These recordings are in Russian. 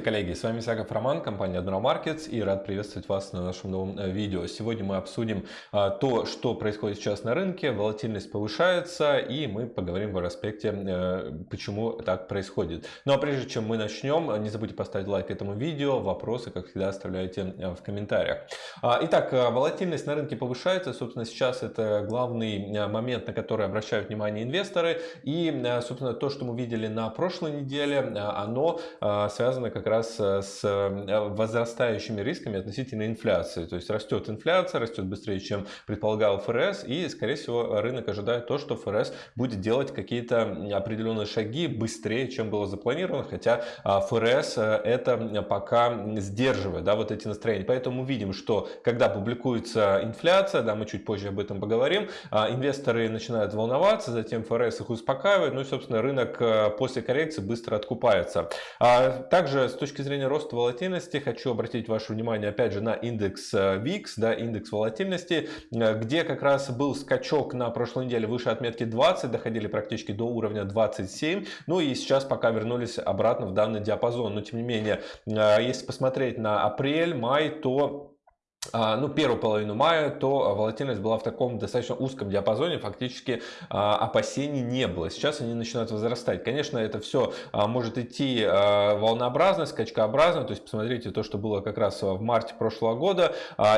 Здравствуйте, коллеги! С вами Исаков Роман, компания Admiral Markets и рад приветствовать вас на нашем новом э, видео. Сегодня мы обсудим а, то, что происходит сейчас на рынке, волатильность повышается и мы поговорим в аспекте, э, почему так происходит. Ну а прежде чем мы начнем, не забудьте поставить лайк этому видео, вопросы, как всегда, оставляйте э, в комментариях. А, итак, волатильность на рынке повышается, собственно, сейчас это главный момент, на который обращают внимание инвесторы и, собственно, то, что мы видели на прошлой неделе, оно связано как раз э, с э, возрастающими рисками относительно инфляции. То есть растет инфляция, растет быстрее, чем предполагал ФРС, и, скорее всего, рынок ожидает то, что ФРС будет делать какие-то определенные шаги быстрее, чем было запланировано, хотя а, ФРС э, это пока сдерживает, да, вот эти настроения. Поэтому видим, что когда публикуется инфляция, да, мы чуть позже об этом поговорим, а, инвесторы начинают волноваться, затем ФРС их успокаивает, ну и, собственно, рынок после коррекции быстро откупается. А, также с точки зрения роста волатильности хочу обратить ваше внимание опять же на индекс VIX, э, да, индекс волатильности, э, где как раз был скачок на прошлой неделе выше отметки 20, доходили практически до уровня 27, ну и сейчас пока вернулись обратно в данный диапазон, но тем не менее, э, если посмотреть на апрель, май, то ну, первую половину мая, то волатильность была в таком достаточно узком диапазоне, фактически а, опасений не было. Сейчас они начинают возрастать. Конечно, это все а, может идти волнообразно, скачкообразно, то есть посмотрите то, что было как раз в марте прошлого года,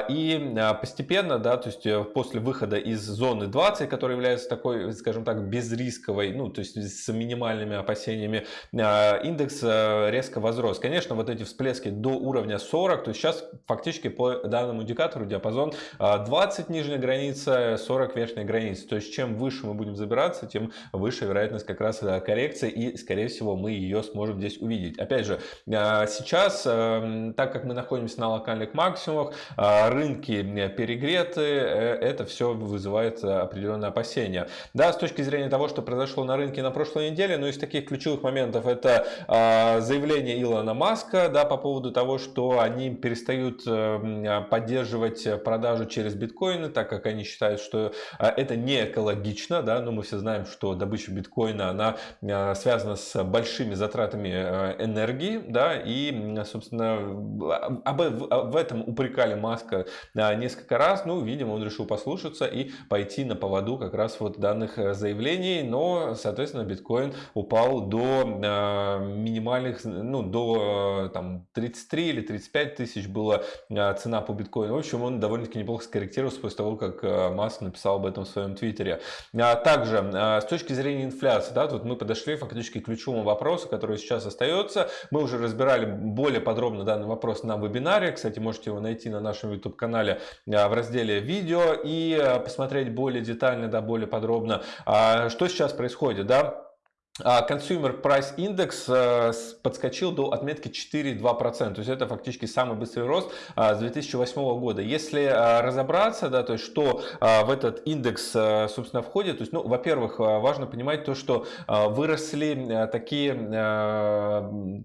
и постепенно, да, то есть э, после выхода из зоны 20, которая является такой, скажем так, безрисковой, ну, то есть с минимальными опасениями, индекс э, резко возрос. Конечно, вот эти всплески до уровня 40, то есть сейчас фактически по данным данному индикатору диапазон 20 а, нижняя граница, 40 верхняя граница. То есть чем выше мы будем забираться, тем выше вероятность как раз э, коррекции и скорее всего мы ее сможем здесь увидеть. Опять же, а, сейчас, эм, так как мы находимся на локальных максимумах, а, рынки перегреты, э, это все вызывает определенные опасения. Да, с точки зрения того, что произошло на рынке на прошлой неделе, но из таких ключевых моментов это заявление Илона Маска да, по поводу того, что они перестают поддерживать поддерживать э, продажу через биткоины, так как они считают, что э, это не экологично, да, но мы все знаем, что добыча биткоина, она э, связана с большими затратами энергии, да, и, собственно, об, в этом упрекали Маска несколько раз, ну, видимо, он решил послушаться и пойти на поводу как раз вот данных заявлений, но, соответственно, биткоин упал до минимальных, ну, до там 33 или 35 тысяч была цена по биткоину, биткоин. В общем, он довольно-таки неплохо скорректировался после того, как э, Маск написал об этом в своем твиттере. А также, э, с точки зрения инфляции, да, тут мы подошли фактически к ключевому вопросу, который сейчас остается. Мы уже разбирали более подробно данный вопрос на вебинаре. Кстати, можете его найти на нашем YouTube-канале э, в разделе видео и посмотреть более детально, да, более подробно, а что сейчас происходит, да. А Consumer Price Index э, подскочил до отметки 4,2%. То есть это фактически самый быстрый рост а, с 2008 года. Если а, разобраться, да, то есть что в этот индекс, собственно, входит, то есть, ну, во-первых, важно понимать то, что выросли такие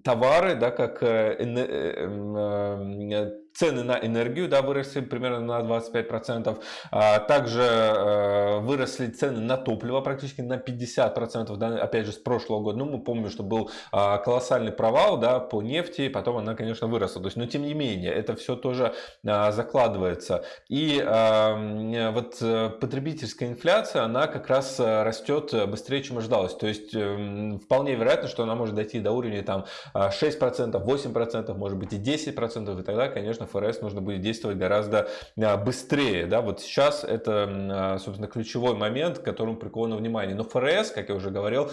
товары, да, как э, э, цены на энергию да, выросли примерно на 25%. А, также э, выросли цены на топливо практически на 50%, да, опять же, с прошлого года. Ну, мы помним, что был а, колоссальный провал да, по нефти, потом она, конечно, выросла. То есть, но тем не менее, это все тоже а, закладывается. И вот э, потребительская инфляция, она как раз э, растет быстрее, чем ожидалось. То есть, эм, вполне вероятно, что она может дойти до уровня там, 6%, 8%, может быть и 10%, и тогда, конечно, ФРС нужно будет действовать гораздо а, быстрее. Да? Вот сейчас это, а, собственно, ключевой момент, к которому приковано внимание. Но ФРС, как я уже говорил,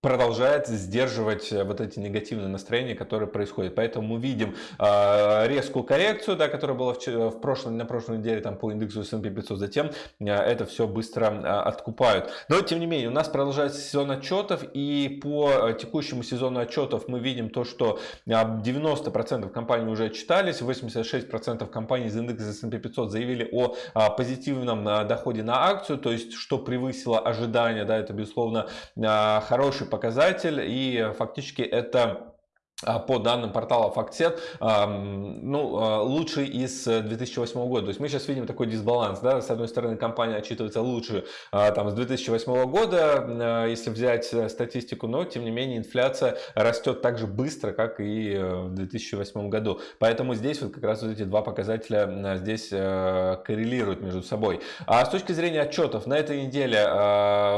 продолжает сдерживать э, вот эти негативные настроения, которые происходят. Поэтому мы видим э, резкую коррекцию, да, которая была в, в прошлом, на прошлой неделе там, по индексу S&P 500, затем э, это все быстро э, откупают. Но тем не менее, у нас продолжается сезон отчетов, и по э, текущему сезону отчетов мы видим то, что 90% компаний уже отчитались, 86% компаний из индекса S&P 500 заявили о позитивном доходе на акцию, то есть что превысило ожидания, да, это безусловно хороший показатель и фактически это по данным портала FactSet, ну, а, лучший из 2008 года. То есть мы сейчас видим такой дисбаланс. Да? С одной стороны, компания отчитывается лучше а, там, с 2008 года, если взять э, статистику, но тем не менее инфляция растет так же быстро, как и э, в 2008 году. Поэтому здесь вот как раз вот эти два показателя здесь э, коррелируют между собой. А с точки зрения отчетов, на этой неделе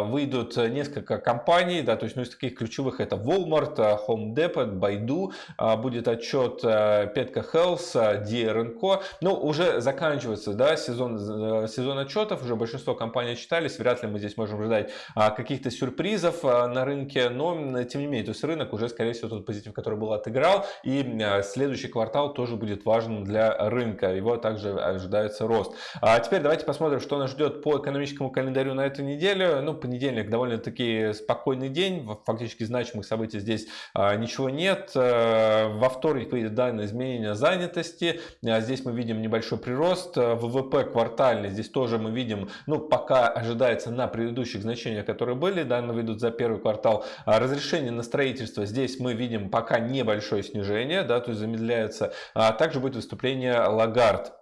выйдут несколько компаний, да, то есть ну, из таких ключевых это Walmart, Home Depot, Baidu, виду а, будет отчет э, Петка Health, DRNCO. Ну, уже заканчивается да, сезон, э, сезон отчетов, уже большинство компаний отчитались, вряд ли мы здесь можем ждать а, каких-то сюрпризов а, на рынке, но тем не менее, то есть рынок уже, скорее всего, тот позитив, который был, отыграл, и следующий квартал тоже будет важен для рынка, его также ожидается рост. А теперь давайте посмотрим, что нас ждет по экономическому календарю на эту неделю. Ну, понедельник довольно-таки спокойный день, фактически значимых событий здесь ничего нет. Э, во вторник выйдет данные изменения занятости. Э, здесь мы видим небольшой прирост. Э, ВВП квартальный. Здесь тоже мы видим, ну, пока ожидается на предыдущих значениях, которые были. Данные выйдут за первый квартал. Разрешение на строительство. Здесь мы видим пока небольшое снижение, да, то есть замедляется. А также будет выступление Лагард.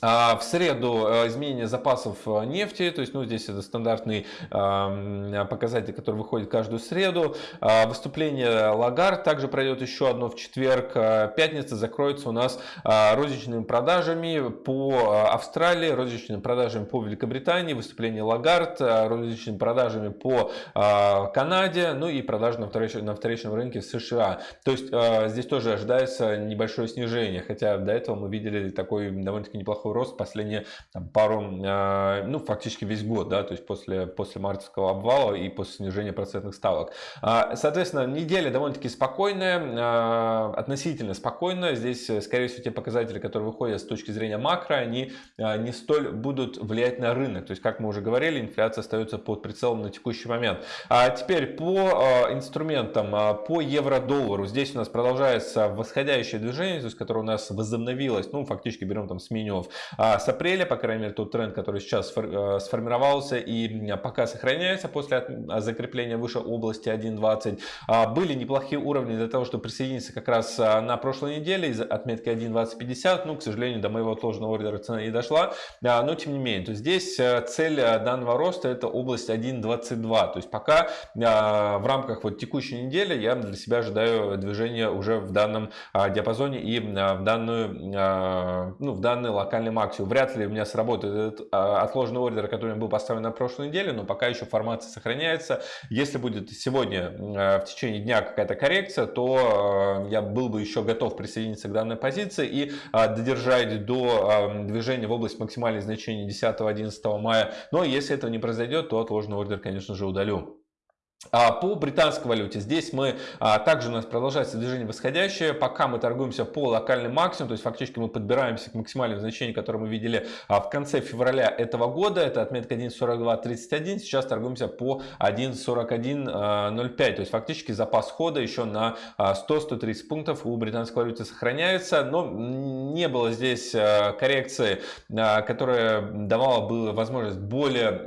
А в среду э, изменение запасов э, нефти, то есть ну, здесь это стандартный показатель, который выходит каждую среду. А выступление Лагард также пройдет еще одно в четверг. Э, пятница закроется у нас розничными продажами по Австралии, розничными продажами по Великобритании, выступление Лагард, розничными продажами по Канаде, ну и продажи на вторичном, на вторичном рынке в США. То есть здесь тоже ожидается небольшое снижение, хотя до этого мы видели такой довольно-таки неплохой неплохой рост последние там, пару, а, ну, фактически весь год, да, то есть после, после мартовского обвала и после снижения процентных ставок. А, соответственно, неделя довольно-таки спокойная, а, относительно спокойная. Здесь, скорее всего, те показатели, которые выходят с точки зрения макро, они не столь будут влиять на рынок. То есть, как мы уже говорили, инфляция остается под прицелом на текущий момент. А теперь по инструментам, по евро-доллару. Здесь у нас продолжается восходящее движение, то есть, которое у нас возобновилось, ну, фактически берем там с минимумов а с апреля, по крайней мере, тот тренд, который сейчас э, сформировался и пока сохраняется после а, закрепления выше области 1.20. А, были неплохие уровни для того, чтобы присоединиться как раз а, на прошлой неделе из отметки 1.2050. Ну, к сожалению, до моего отложенного ордера цена не дошла, но тем не менее. То здесь э, цель э, данного роста это область 1.22. То есть пока в рамках вот текущей недели я для себя ожидаю движения уже в данном диапазоне и в данную, ну, в данный локальный локальный максимум. Вряд ли у меня сработает этот а, отложенный ордер, который был поставлен на прошлой неделе, но пока еще формация сохраняется. Если будет сегодня а, в течение дня какая-то коррекция, то а, я был бы еще готов присоединиться к данной позиции и додержать до движения в область максимальных значений 10-11 мая. Но если этого не произойдет, то отложенный ордер, конечно же, удалю. А, по британской валюте здесь мы а, также у нас продолжается движение восходящее. Пока мы торгуемся по локальным максимуму, то есть фактически мы подбираемся к максимальным значениям, которые мы видели а, в конце февраля этого года. Это отметка 1.4231. Сейчас торгуемся по 1.4105. То есть фактически запас хода еще на 100-130 пунктов у британской валюты сохраняется. Но не было здесь коррекции, которая давала бы возможность более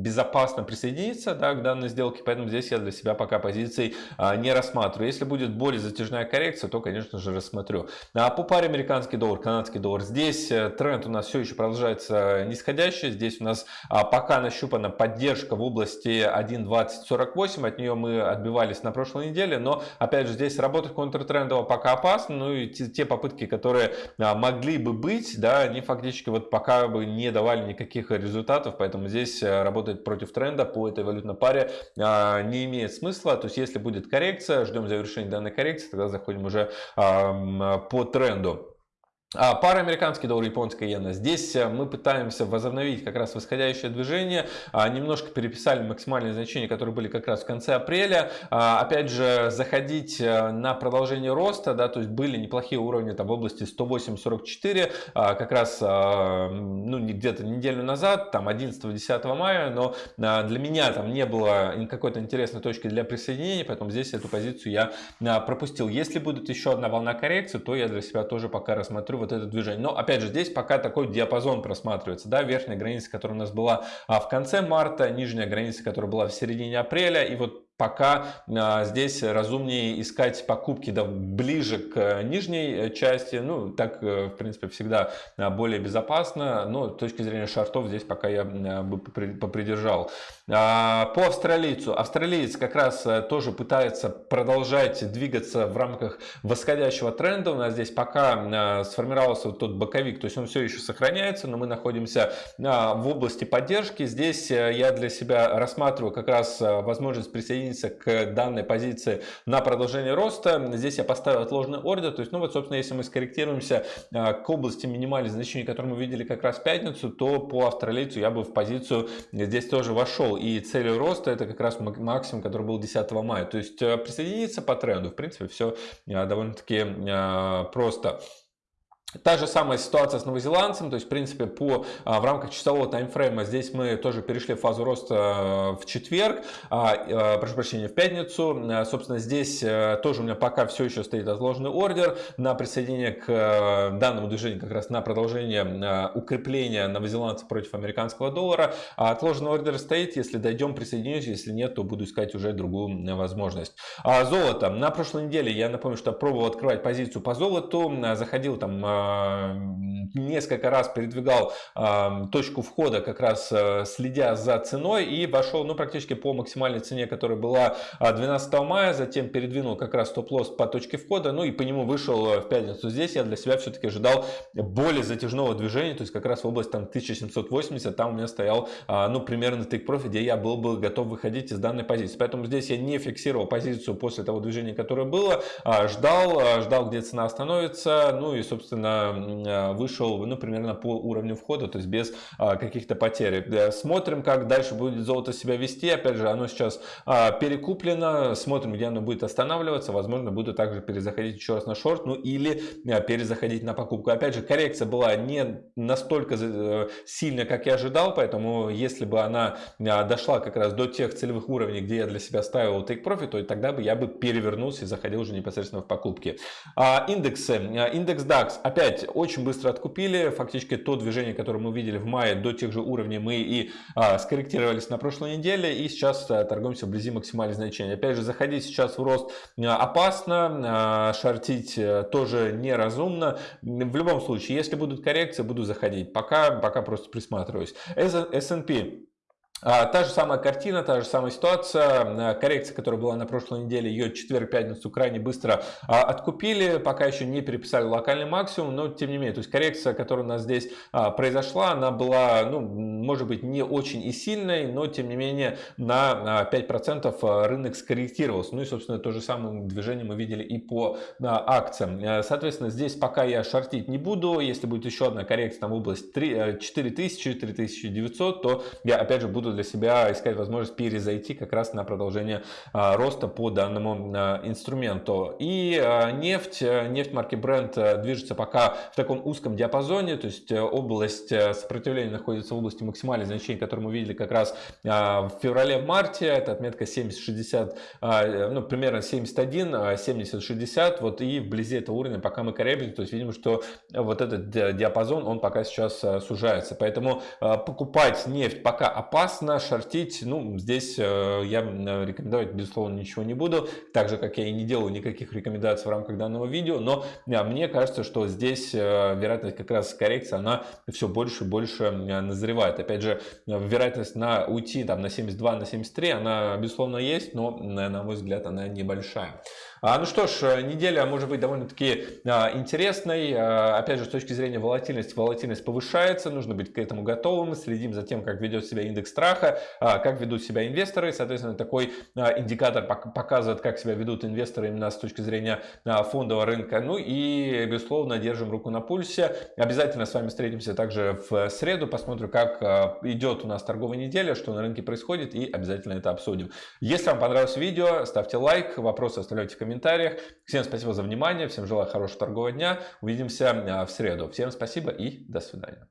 безопасно присоединиться да, к данной сделке. Поэтому здесь я для себя пока позиций а, не рассматриваю. Если будет более затяжная коррекция, то, конечно же, рассмотрю. А по паре американский доллар, канадский доллар. Здесь э, тренд у нас все еще продолжается нисходящий. Здесь у нас а, пока нащупана поддержка в области 1.2048. От нее мы отбивались на прошлой неделе. Но, опять же, здесь работать контртрендово пока опасно. Ну и те, попытки, которые а, могли бы быть, да, они фактически вот пока бы не давали никаких результатов. Поэтому здесь э, работать против тренда по этой валютной паре не имеет смысла. То есть, если будет коррекция, ждем завершения данной коррекции, тогда заходим уже по тренду. А, пара американский доллар, японская иена. Здесь э, мы пытаемся возобновить как раз восходящее движение. А, немножко переписали максимальные значения, которые были как раз в конце апреля. А, опять же, заходить э, на продолжение роста, да, то есть были неплохие уровни там в области 108.44, как раз ну, где-то неделю назад, там 11-10 мая, но для меня там не было какой-то интересной точки для присоединения, поэтому здесь эту позицию я пропустил. Если будет еще одна волна коррекции, то я для себя тоже пока рассмотрю вот это движение. Но опять же, здесь пока такой диапазон просматривается. Да, верхняя граница, которая у нас была а, в конце марта, нижняя граница, которая была в середине апреля. И вот пока а, здесь разумнее искать покупки да, ближе к нижней части. Ну, так, э, в принципе, всегда а, более безопасно. Но с точки зрения шартов здесь пока я а, бы попридержал. По австралийцу. Австралиец как раз э, тоже пытается продолжать двигаться в рамках восходящего тренда. У нас здесь пока сформировался тот боковик, то есть он все еще сохраняется, но мы находимся в области поддержки. Здесь э, я для себя рассматриваю как раз возможность присоединиться присоединиться к данной позиции на продолжение роста. Здесь я поставил отложенный ордер. То есть, ну вот, собственно, если мы скорректируемся а, к области минимальных значений, которые мы видели как раз в пятницу, то по австралийцу я бы в позицию здесь тоже вошел. И целью роста это как раз максимум, который был 10 мая. То есть а, присоединиться по тренду. В принципе, все а, довольно-таки просто. Та же самая ситуация с новозеландцем, то есть, в принципе, по, а, в рамках часового таймфрейма здесь мы тоже перешли в фазу роста а, в четверг, а, прошу прощения, в пятницу. Собственно, здесь тоже у меня пока все еще стоит отложенный ордер на присоединение к данному движению, как раз на продолжение укрепления новозеландца против американского доллара. Отложенный ордер стоит, если дойдем, присоединюсь, если нет, то буду искать уже другую возможность. Золото. На прошлой неделе, я напомню, что пробовал открывать позицию по золоту, заходил там несколько раз передвигал точку входа, как раз э, следя за ценой и вошел ну, практически по максимальной цене, которая была 12 мая, затем передвинул как раз стоп-лосс по точке входа, ну и по нему вышел э, в пятницу. Здесь я для себя все-таки ожидал более затяжного движения, то есть как раз в область там 1780, там у меня стоял ну примерно тейк профит, где я был бы готов выходить из данной позиции. Поэтому здесь я не фиксировал позицию после того движения, которое было, а ждал, ждал, где цена остановится, ну и собственно а, вышел ну, примерно по уровню входа, то есть без а, каких-то потерь. Э, смотрим, как дальше будет золото себя вести. Опять же, оно сейчас а, перекуплено. Смотрим, где оно будет останавливаться. Возможно, буду также перезаходить еще раз на шорт, ну или перезаходить на покупку. Опять же, коррекция была не настолько э, сильная, как я ожидал, поэтому если бы она дошла как раз до тех целевых уровней, где я для себя ставил take profit, то тогда бы я бы перевернулся и заходил уже непосредственно в покупки. Индексы. Индекс DAX. Опять опять очень быстро откупили. Фактически то движение, которое мы видели в мае до тех же уровней, мы и а, скорректировались на прошлой неделе. И сейчас а, торгуемся вблизи максимальных значений. Опять же, заходить сейчас в рост а, опасно, а, шортить тоже неразумно. В любом случае, если будут коррекции, буду заходить. Пока, пока просто присматриваюсь. S&P та же самая картина, та же самая ситуация. Коррекция, которая была на прошлой неделе, ее четверг-пятницу крайне быстро а, откупили. Пока еще не переписали локальный максимум, но тем не менее. То есть коррекция, которая у нас здесь а, произошла, она была, ну, может быть, не очень и сильной, но тем не менее на 5% рынок скорректировался. Ну и, собственно, то же самое движение мы видели и по акциям. Соответственно, здесь пока я шортить не буду. Если будет еще одна коррекция там в область 4000-4900, то я опять же буду буду для себя искать возможность перезайти как раз на продолжение а, роста по данному а, инструменту. И а, нефть, нефть марки Brent движется пока в таком узком диапазоне, то есть э, область э, сопротивления находится в области максимальных значений, которые мы видели как раз в феврале-марте, это отметка 70-60, ну примерно 71, 70-60, вот и вблизи этого уровня пока мы колеблемся, то есть видим, что вот этот диапазон, он пока сейчас сужается, поэтому покупать нефть пока опасно, опасно шортить. Ну, здесь э, я рекомендовать, безусловно, ничего не буду. Так же, как я и не делаю никаких рекомендаций в рамках данного видео. Но мне кажется, что здесь э, вероятность как раз коррекции, она все больше и больше назревает. Опять же, вероятность на уйти там, на 72, на 73, она, безусловно, есть, но, на мой взгляд, она небольшая. А, ну что ж, э, неделя может быть довольно-таки а, интересной. А, опять же, с точки зрения волатильности, волатильность повышается, нужно быть к этому готовым. Следим за тем, как ведет себя индекс страха, как ведут себя инвесторы. Соответственно, такой индикатор показывает, как себя ведут инвесторы именно с точки зрения фондового рынка. Ну и, безусловно, держим руку на пульсе. Обязательно с вами встретимся также в среду, посмотрим, как идет у нас торговая неделя, что на рынке происходит и обязательно это обсудим. Если вам понравилось видео, ставьте лайк, вопросы оставляйте в комментариях комментариях. Всем спасибо за внимание, всем желаю хорошего торгового дня. Увидимся а, в среду. Всем спасибо и до свидания.